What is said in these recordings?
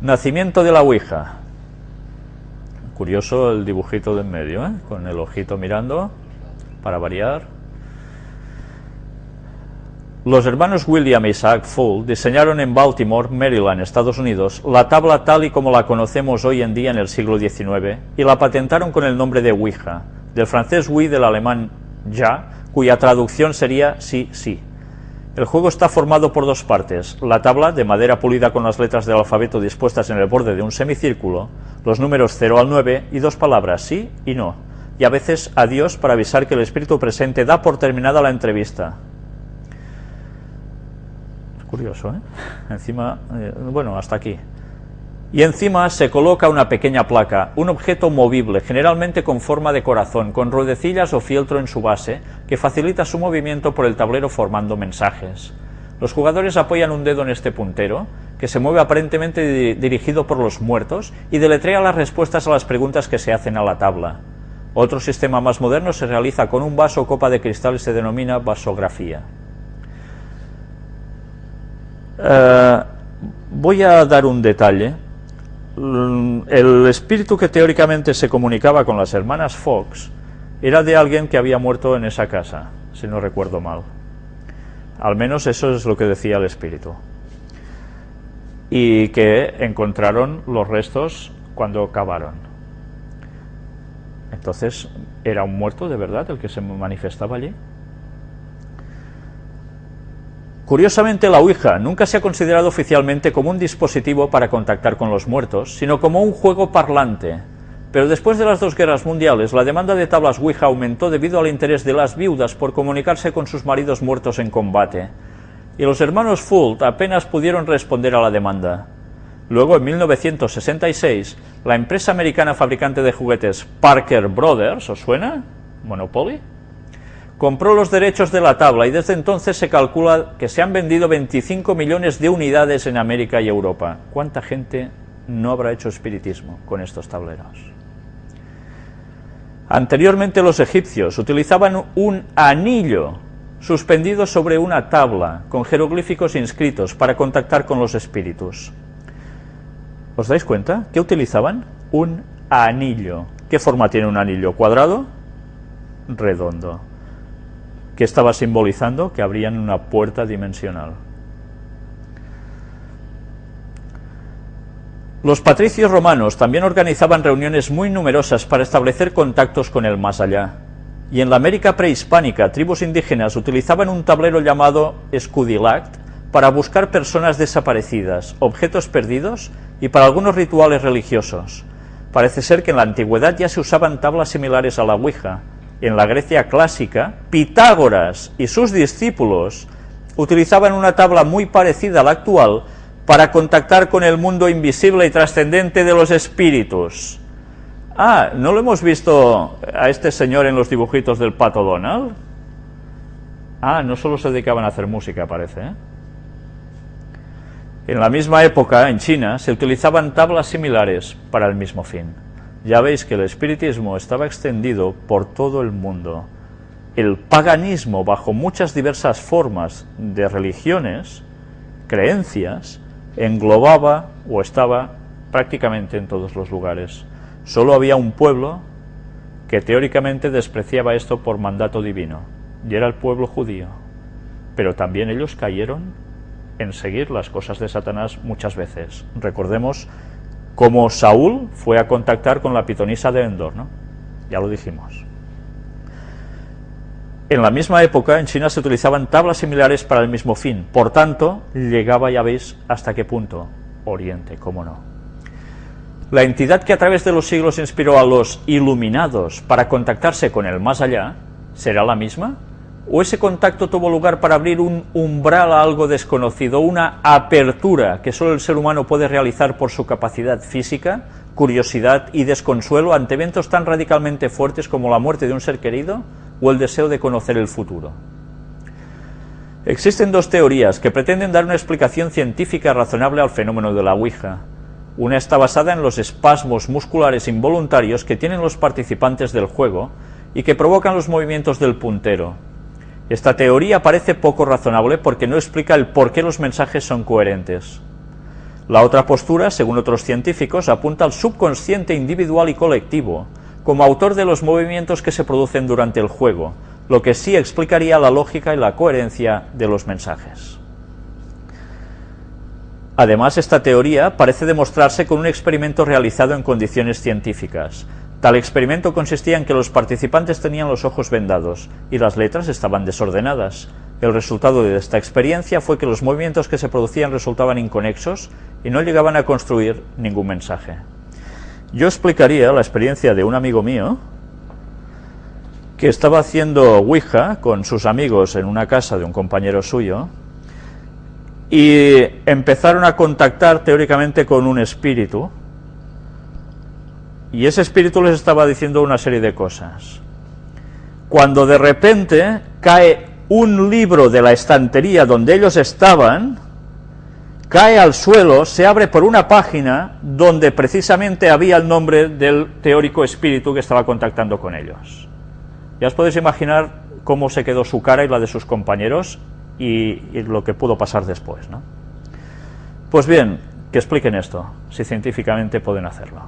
Nacimiento de la Ouija. Curioso el dibujito de en medio, ¿eh? con el ojito mirando, para variar. Los hermanos William e Isaac Full diseñaron en Baltimore, Maryland, Estados Unidos, la tabla tal y como la conocemos hoy en día en el siglo XIX y la patentaron con el nombre de Ouija, del francés oui del alemán ja, cuya traducción sería sí, sí. El juego está formado por dos partes, la tabla de madera pulida con las letras del alfabeto dispuestas en el borde de un semicírculo, los números 0 al 9 y dos palabras sí y no, y a veces adiós para avisar que el espíritu presente da por terminada la entrevista. Curioso, ¿eh? Encima, eh, bueno, hasta aquí. Y encima se coloca una pequeña placa, un objeto movible, generalmente con forma de corazón, con ruedecillas o fieltro en su base, que facilita su movimiento por el tablero formando mensajes. Los jugadores apoyan un dedo en este puntero, que se mueve aparentemente dirigido por los muertos, y deletrea las respuestas a las preguntas que se hacen a la tabla. Otro sistema más moderno se realiza con un vaso o copa de cristal y se denomina vasografía. Eh, voy a dar un detalle. Mm, el espíritu que teóricamente se comunicaba con las hermanas Fox era de alguien que había muerto en esa casa, si no recuerdo mal. Al menos eso es lo que decía el espíritu. Y que encontraron los restos cuando cavaron. Entonces, ¿era un muerto de verdad el que se manifestaba allí? Curiosamente, la Ouija nunca se ha considerado oficialmente como un dispositivo para contactar con los muertos, sino como un juego parlante. Pero después de las dos guerras mundiales, la demanda de tablas Ouija aumentó debido al interés de las viudas por comunicarse con sus maridos muertos en combate, y los hermanos Fult apenas pudieron responder a la demanda. Luego, en 1966, la empresa americana fabricante de juguetes Parker Brothers, ¿os suena? Monopoly compró los derechos de la tabla y desde entonces se calcula que se han vendido 25 millones de unidades en América y Europa. ¿Cuánta gente no habrá hecho espiritismo con estos tableros? Anteriormente los egipcios utilizaban un anillo suspendido sobre una tabla con jeroglíficos inscritos para contactar con los espíritus. ¿Os dais cuenta? ¿Qué utilizaban? Un anillo. ¿Qué forma tiene un anillo? ¿Cuadrado? Redondo que estaba simbolizando que abrían una puerta dimensional. Los patricios romanos también organizaban reuniones muy numerosas para establecer contactos con el más allá. Y en la América prehispánica, tribus indígenas utilizaban un tablero llamado escudilact para buscar personas desaparecidas, objetos perdidos y para algunos rituales religiosos. Parece ser que en la antigüedad ya se usaban tablas similares a la Ouija, en la Grecia clásica, Pitágoras y sus discípulos utilizaban una tabla muy parecida a la actual para contactar con el mundo invisible y trascendente de los espíritus. Ah, ¿no lo hemos visto a este señor en los dibujitos del Pato Donald? Ah, no solo se dedicaban a hacer música, parece. ¿eh? En la misma época, en China, se utilizaban tablas similares para el mismo fin. Ya veis que el espiritismo estaba extendido por todo el mundo. El paganismo, bajo muchas diversas formas de religiones, creencias, englobaba o estaba prácticamente en todos los lugares. Solo había un pueblo que teóricamente despreciaba esto por mandato divino, y era el pueblo judío. Pero también ellos cayeron en seguir las cosas de Satanás muchas veces. Recordemos como Saúl fue a contactar con la pitonisa de Endor, ¿no? Ya lo dijimos. En la misma época, en China se utilizaban tablas similares para el mismo fin. Por tanto, llegaba, ya veis, hasta qué punto. Oriente, cómo no. La entidad que a través de los siglos inspiró a los iluminados para contactarse con el más allá, ¿será la misma? O ese contacto tuvo lugar para abrir un umbral a algo desconocido, una apertura que solo el ser humano puede realizar por su capacidad física, curiosidad y desconsuelo ante eventos tan radicalmente fuertes como la muerte de un ser querido o el deseo de conocer el futuro. Existen dos teorías que pretenden dar una explicación científica razonable al fenómeno de la Ouija. Una está basada en los espasmos musculares involuntarios que tienen los participantes del juego y que provocan los movimientos del puntero, Esta teoría parece poco razonable porque no explica el por qué los mensajes son coherentes. La otra postura, según otros científicos, apunta al subconsciente individual y colectivo, como autor de los movimientos que se producen durante el juego, lo que sí explicaría la lógica y la coherencia de los mensajes. Además, esta teoría parece demostrarse con un experimento realizado en condiciones científicas. Tal experimento consistía en que los participantes tenían los ojos vendados y las letras estaban desordenadas. El resultado de esta experiencia fue que los movimientos que se producían resultaban inconexos y no llegaban a construir ningún mensaje. Yo explicaría la experiencia de un amigo mío que estaba haciendo Ouija con sus amigos en una casa de un compañero suyo y empezaron a contactar teóricamente con un espíritu y ese espíritu les estaba diciendo una serie de cosas. Cuando de repente cae un libro de la estantería donde ellos estaban, cae al suelo, se abre por una página donde precisamente había el nombre del teórico espíritu que estaba contactando con ellos. Ya os podéis imaginar cómo se quedó su cara y la de sus compañeros y, y lo que pudo pasar después. ¿no? Pues bien, que expliquen esto, si científicamente pueden hacerlo.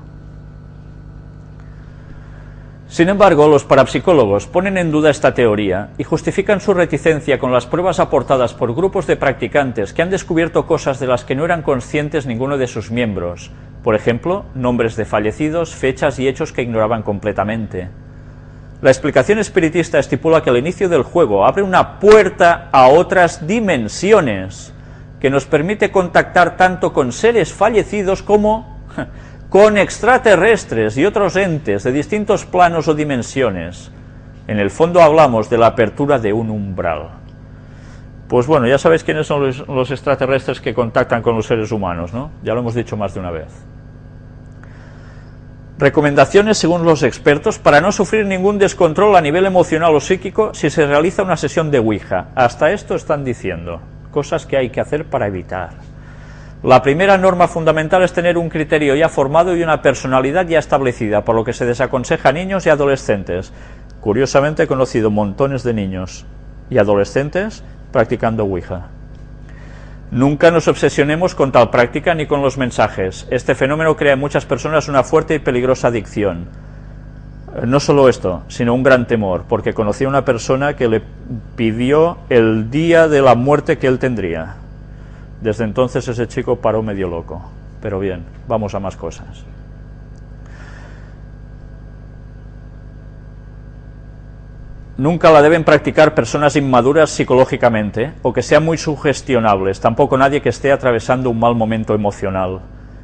Sin embargo, los parapsicólogos ponen en duda esta teoría y justifican su reticencia con las pruebas aportadas por grupos de practicantes que han descubierto cosas de las que no eran conscientes ninguno de sus miembros, por ejemplo, nombres de fallecidos, fechas y hechos que ignoraban completamente. La explicación espiritista estipula que el inicio del juego abre una puerta a otras dimensiones que nos permite contactar tanto con seres fallecidos como con extraterrestres y otros entes de distintos planos o dimensiones. En el fondo hablamos de la apertura de un umbral. Pues bueno, ya sabéis quiénes son los, extraterrestres que contactan con los seres humanos, ¿no? Ya lo hemos dicho más de una vez. Recomendaciones según los expertos para no sufrir ningún descontrol a nivel emocional o psíquico si se realiza una sesión de Ouija. Hasta esto están diciendo, cosas que hay que hacer para evitar. La primera norma fundamental es tener un criterio ya formado y una personalidad ya establecida, por lo que se desaconseja a niños y adolescentes. Curiosamente he conocido montones de niños y adolescentes practicando Ouija. Nunca nos obsesionemos con tal práctica ni con los mensajes. Este fenómeno crea en muchas personas una fuerte y peligrosa adicción. No solo esto, sino un gran temor, porque conocí a una persona que le pidió el día de la muerte que él tendría. Desde entonces ese chico paró medio loco. Pero bien, vamos a más cosas. Nunca la deben practicar personas inmaduras psicológicamente o que sean muy sugestionables, tampoco nadie que esté atravesando un mal momento emocional.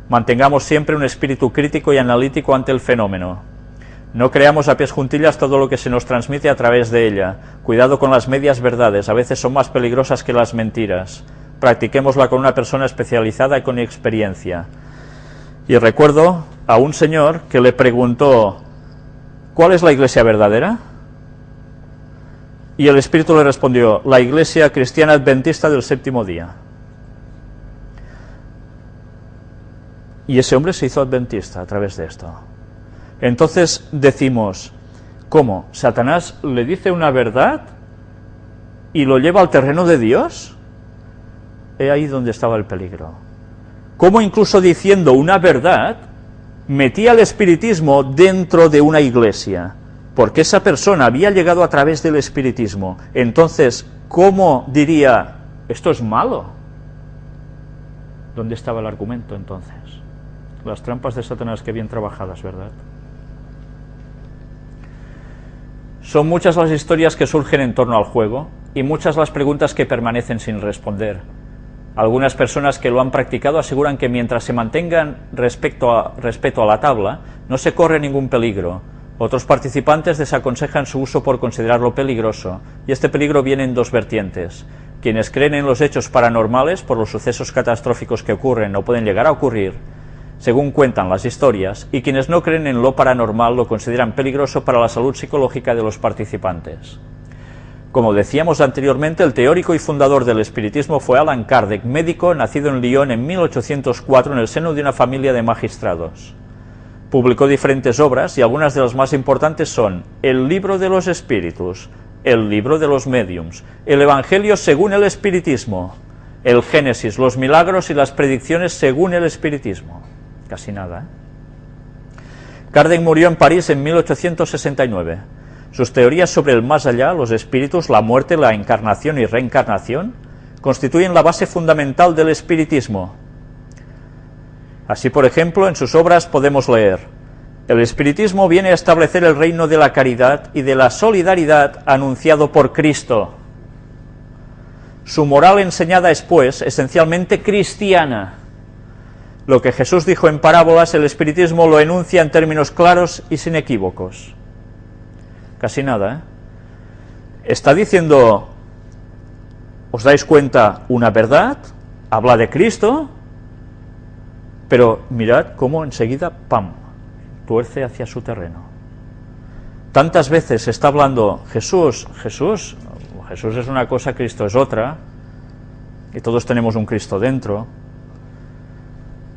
Mantengamos siempre un espíritu crítico y analítico ante el fenómeno. No creamos a pies juntillas todo lo que se nos transmite a través de ella. Cuidado con las medias verdades, a veces son más peligrosas que las mentiras practiquémosla con una persona especializada y con experiencia. Y recuerdo a un señor que le preguntó, ¿cuál es la iglesia verdadera? Y el Espíritu le respondió, la iglesia cristiana adventista del séptimo día. Y ese hombre se hizo adventista a través de esto. Entonces decimos, ¿cómo? ¿Satanás le dice una verdad y lo lleva al terreno de Dios? He ahí donde estaba el peligro. Como incluso diciendo una verdad, metía el espiritismo dentro de una iglesia, porque esa persona había llegado a través del espiritismo. Entonces, ¿cómo diría, esto es malo? ¿Dónde estaba el argumento entonces? Las trampas de Satanás que bien trabajadas, ¿verdad? Son muchas las historias que surgen en torno al juego y muchas las preguntas que permanecen sin responder. Algunas personas que lo han practicado aseguran que mientras se mantengan respecto a, la tabla, no se corre ningún peligro. Otros participantes desaconsejan su uso por considerarlo peligroso, y este peligro viene en dos vertientes. Quienes creen en los hechos paranormales por los sucesos catastróficos que ocurren o pueden llegar a ocurrir, según cuentan las historias, y quienes no creen en lo paranormal lo consideran peligroso para la salud psicológica de los participantes. Como decíamos anteriormente, el teórico y fundador del espiritismo fue Alan Kardec, médico nacido en Lyon en 1804 en el seno de una familia de magistrados. Publicó diferentes obras y algunas de las más importantes son El libro de los espíritus, el libro de los mediums, el Evangelio según el espiritismo, el Génesis, los milagros y las predicciones según el espiritismo. Casi nada. ¿eh? Kardec murió en París en 1869. Sus teorías sobre el más allá, los espíritus, la muerte, la encarnación y reencarnación constituyen la base fundamental del espiritismo. Así, por ejemplo, en sus obras podemos leer el espiritismo viene a establecer el reino de la caridad y de la solidaridad anunciado por Cristo. Su moral enseñada es, pues, esencialmente cristiana. Lo que Jesús dijo en parábolas, el espiritismo lo enuncia en términos claros y sin equívocos. Casi nada, ¿eh? Está diciendo, ¿os dais cuenta una verdad? Habla de Cristo, pero mirad cómo enseguida, ¡pam!, tuerce hacia su terreno. Tantas veces está hablando Jesús, Jesús, Jesús es una cosa, Cristo es otra, y todos tenemos un Cristo dentro.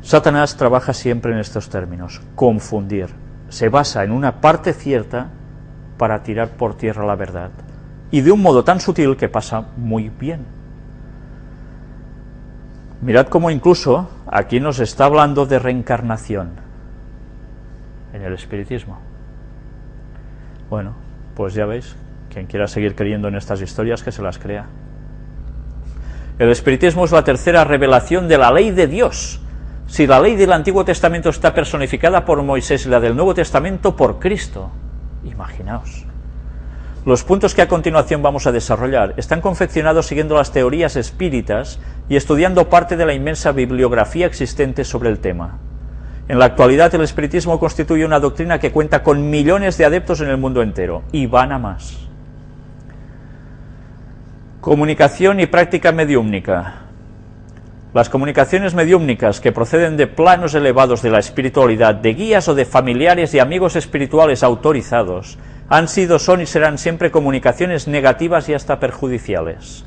Satanás trabaja siempre en estos términos, confundir. Se basa en una parte cierta para tirar por tierra la verdad. Y de un modo tan sutil que pasa muy bien. Mirad cómo incluso aquí nos está hablando de reencarnación en el espiritismo. Bueno, pues ya veis, quien quiera seguir creyendo en estas historias, que se las crea. El espiritismo es la tercera revelación de la ley de Dios. Si la ley del Antiguo Testamento está personificada por Moisés y la del Nuevo Testamento por Cristo, imaginaos. Los puntos que a continuación vamos a desarrollar están confeccionados siguiendo las teorías espíritas y estudiando parte de la inmensa bibliografía existente sobre el tema. En la actualidad el espiritismo constituye una doctrina que cuenta con millones de adeptos en el mundo entero, y van a más. Comunicación y práctica mediúmnica. Las comunicaciones mediúmnicas que proceden de planos elevados de la espiritualidad, de guías o de familiares y amigos espirituales autorizados, han sido, son y serán siempre comunicaciones negativas y hasta perjudiciales.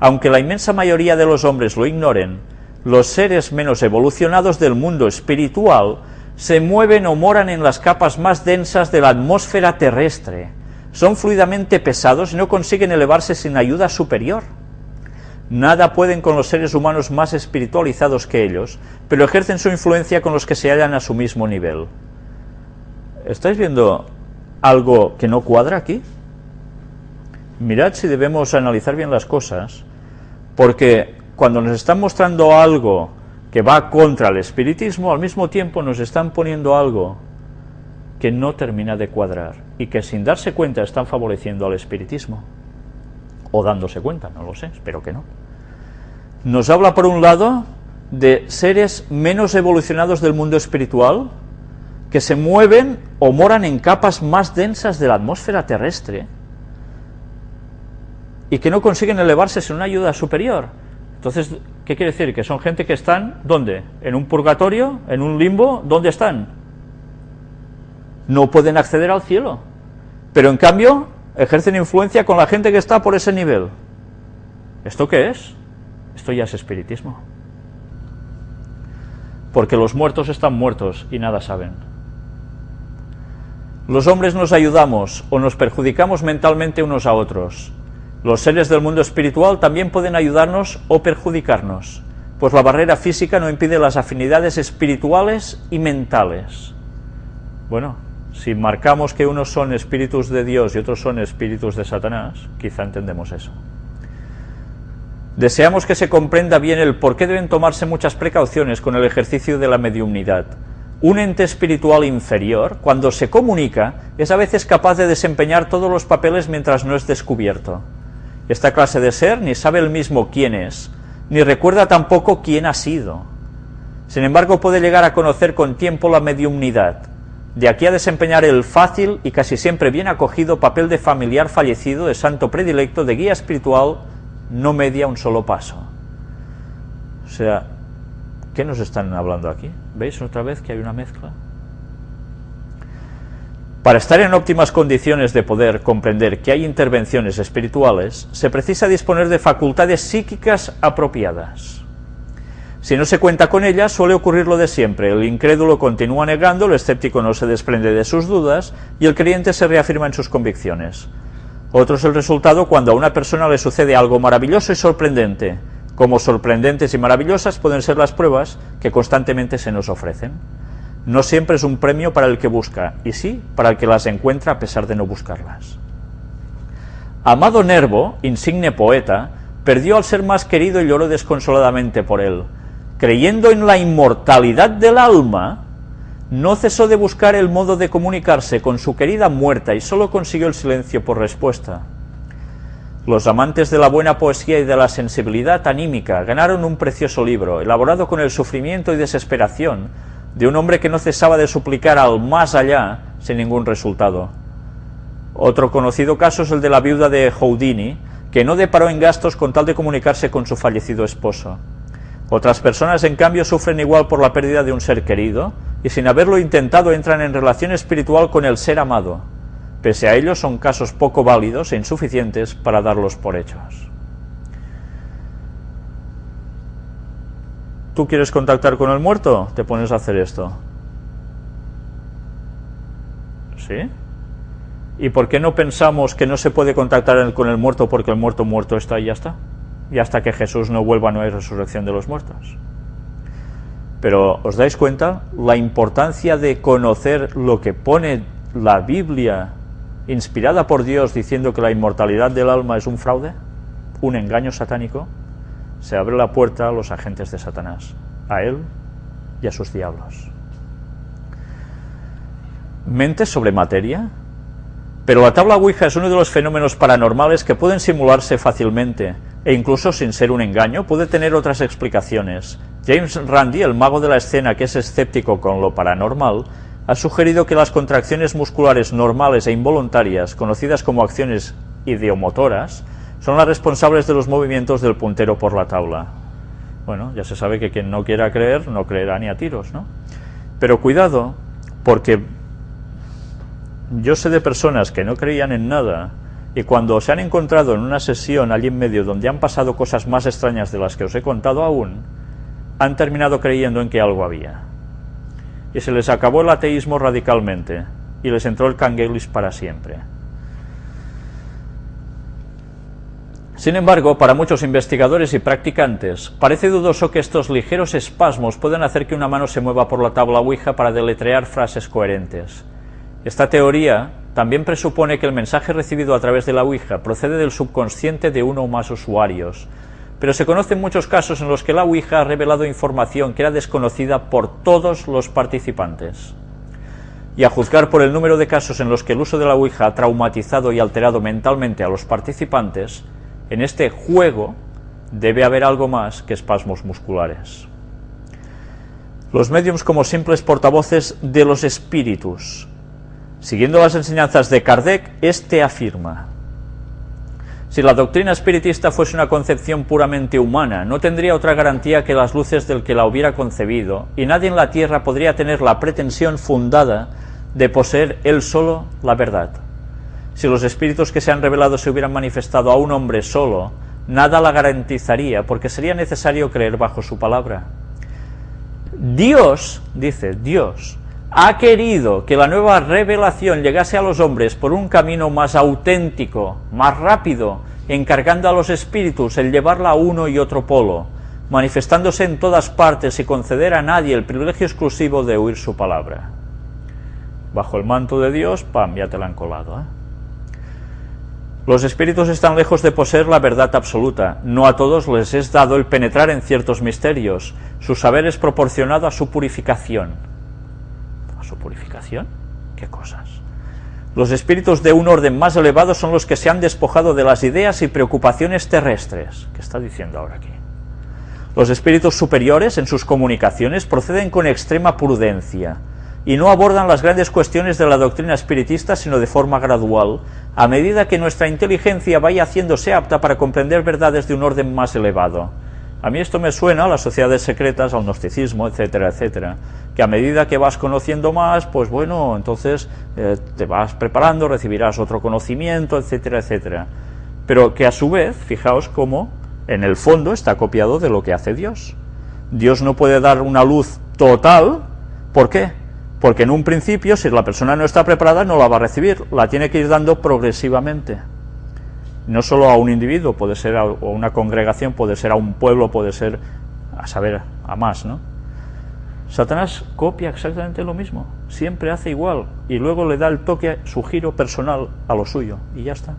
Aunque la inmensa mayoría de los hombres lo ignoren, los seres menos evolucionados del mundo espiritual se mueven o moran en las capas más densas de la atmósfera terrestre, son fluidamente pesados y no consiguen elevarse sin ayuda superior. Nada pueden con los seres humanos más espiritualizados que ellos, pero ejercen su influencia con los que se hallan a su mismo nivel. ¿Estáis viendo algo que no cuadra aquí? Mirad si debemos analizar bien las cosas, porque cuando nos están mostrando algo que va contra el espiritismo, al mismo tiempo nos están poniendo algo que no termina de cuadrar y que sin darse cuenta están favoreciendo al espiritismo. O dándose cuenta, no lo sé, espero que no. Nos habla por un lado de seres menos evolucionados del mundo espiritual que se mueven o moran en capas más densas de la atmósfera terrestre y que no consiguen elevarse sin una ayuda superior. Entonces, ¿qué quiere decir? Que son gente que están, ¿dónde? ¿En un purgatorio? ¿En un limbo? ¿Dónde están? No pueden acceder al cielo. Pero en cambio, ejercen influencia con la gente que está por ese nivel. ¿Esto qué es? Esto ya es espiritismo. Porque los muertos están muertos y nada saben. Los hombres nos ayudamos o nos perjudicamos mentalmente unos a otros. Los seres del mundo espiritual también pueden ayudarnos o perjudicarnos, pues la barrera física no impide las afinidades espirituales y mentales. Bueno, si marcamos que unos son espíritus de Dios y otros son espíritus de Satanás, quizá entendemos eso. Deseamos que se comprenda bien el por qué deben tomarse muchas precauciones con el ejercicio de la mediumnidad. Un ente espiritual inferior, cuando se comunica, es a veces capaz de desempeñar todos los papeles mientras no es descubierto. Esta clase de ser ni sabe el mismo quién es, ni recuerda tampoco quién ha sido. Sin embargo, puede llegar a conocer con tiempo la mediumnidad, de aquí a desempeñar el fácil y casi siempre bien acogido papel de familiar fallecido, de santo predilecto, de guía espiritual, no media un solo paso. O sea, ¿qué nos están hablando aquí? ¿Veis otra vez que hay una mezcla? Para estar en óptimas condiciones de poder comprender que hay intervenciones espirituales, se precisa disponer de facultades psíquicas apropiadas. Si no se cuenta con ellas, suele ocurrir lo de siempre, el incrédulo continúa negando, el escéptico no se desprende de sus dudas y el creyente se reafirma en sus convicciones. Otro es el resultado cuando a una persona le sucede algo maravilloso y sorprendente. Como sorprendentes y maravillosas pueden ser las pruebas que constantemente se nos ofrecen. No siempre es un premio para el que busca, y sí para el que las encuentra a pesar de no buscarlas. Amado Nervo, insigne poeta, perdió al ser más querido y lloró desconsoladamente por él. Creyendo en la inmortalidad del alma, no cesó de buscar el modo de comunicarse con su querida muerta y solo consiguió el silencio por respuesta. Los amantes de la buena poesía y de la sensibilidad anímica ganaron un precioso libro, elaborado con el sufrimiento y desesperación de un hombre que no cesaba de suplicar al más allá sin ningún resultado. Otro conocido caso es el de la viuda de Houdini, que no deparó en gastos con tal de comunicarse con su fallecido esposo. Otras personas, en cambio, sufren igual por la pérdida de un ser querido, y sin haberlo intentado entran en relación espiritual con el ser amado. Pese a ello, son casos poco válidos e insuficientes para darlos por hechos. ¿Tú quieres contactar con el muerto? Te pones a hacer esto. ¿Sí? ¿Y por qué no pensamos que no se puede contactar con el muerto porque el muerto muerto está y ya está? Y hasta que Jesús no vuelva no hay resurrección de los muertos. Pero ¿os dais cuenta la importancia de conocer lo que pone la Biblia inspirada por Dios diciendo que la inmortalidad del alma es un fraude, un engaño satánico, se abre la puerta a los agentes de Satanás, a él y a sus diablos. ¿Mente sobre materia? Pero la tabla Ouija es uno de los fenómenos paranormales que pueden simularse fácilmente, e incluso sin ser un engaño, puede tener otras explicaciones. James Randi, el mago de la escena que es escéptico con lo paranormal, ha sugerido que las contracciones musculares normales e involuntarias, conocidas como acciones ideomotoras, son las responsables de los movimientos del puntero por la tabla. Bueno, ya se sabe que quien no quiera creer, no creerá ni a tiros, ¿no? Pero cuidado, porque yo sé de personas que no creían en nada y cuando se han encontrado en una sesión allí en medio donde han pasado cosas más extrañas de las que os he contado aún, han terminado creyendo en que algo había y se les acabó el ateísmo radicalmente, y les entró el canguelis para siempre. Sin embargo, para muchos investigadores y practicantes, parece dudoso que estos ligeros espasmos puedan hacer que una mano se mueva por la tabla Ouija para deletrear frases coherentes. Esta teoría también presupone que el mensaje recibido a través de la Ouija procede del subconsciente de uno o más usuarios, pero se conocen muchos casos en los que la Ouija ha revelado información que era desconocida por todos los participantes. Y a juzgar por el número de casos en los que el uso de la Ouija ha traumatizado y alterado mentalmente a los participantes, en este juego debe haber algo más que espasmos musculares. Los mediums como simples portavoces de los espíritus. Siguiendo las enseñanzas de Kardec, este afirma si la doctrina espiritista fuese una concepción puramente humana, no tendría otra garantía que las luces del que la hubiera concebido, y nadie en la tierra podría tener la pretensión fundada de poseer él solo la verdad. Si los espíritus que se han revelado se hubieran manifestado a un hombre solo, nada la garantizaría, porque sería necesario creer bajo su palabra. Dios, dice Dios, ha querido que la nueva revelación llegase a los hombres por un camino más auténtico, más rápido, encargando a los espíritus el llevarla a uno y otro polo, manifestándose en todas partes y conceder a nadie el privilegio exclusivo de oír su palabra. Bajo el manto de Dios, pam, ya te la han colado. ¿eh? Los espíritus están lejos de poseer la verdad absoluta. No a todos les es dado el penetrar en ciertos misterios. Su saber es proporcionado a su purificación purificación? ¿Qué cosas? Los espíritus de un orden más elevado son los que se han despojado de las ideas y preocupaciones terrestres. ¿Qué está diciendo ahora aquí? Los espíritus superiores en sus comunicaciones proceden con extrema prudencia y no abordan las grandes cuestiones de la doctrina espiritista sino de forma gradual, a medida que nuestra inteligencia vaya haciéndose apta para comprender verdades de un orden más elevado. A mí esto me suena a las sociedades secretas, al gnosticismo, etcétera, etcétera, que a medida que vas conociendo más, pues bueno, entonces eh, te vas preparando, recibirás otro conocimiento, etcétera, etcétera. Pero que a su vez, fijaos cómo en el fondo está copiado de lo que hace Dios. Dios no puede dar una luz total, ¿por qué? Porque en un principio, si la persona no está preparada, no la va a recibir, la tiene que ir dando progresivamente. No solo a un individuo, puede ser a una congregación, puede ser a un pueblo, puede ser a saber, a más, ¿no? Satanás copia exactamente lo mismo, siempre hace igual y luego le da el toque, su giro personal a lo suyo y ya está.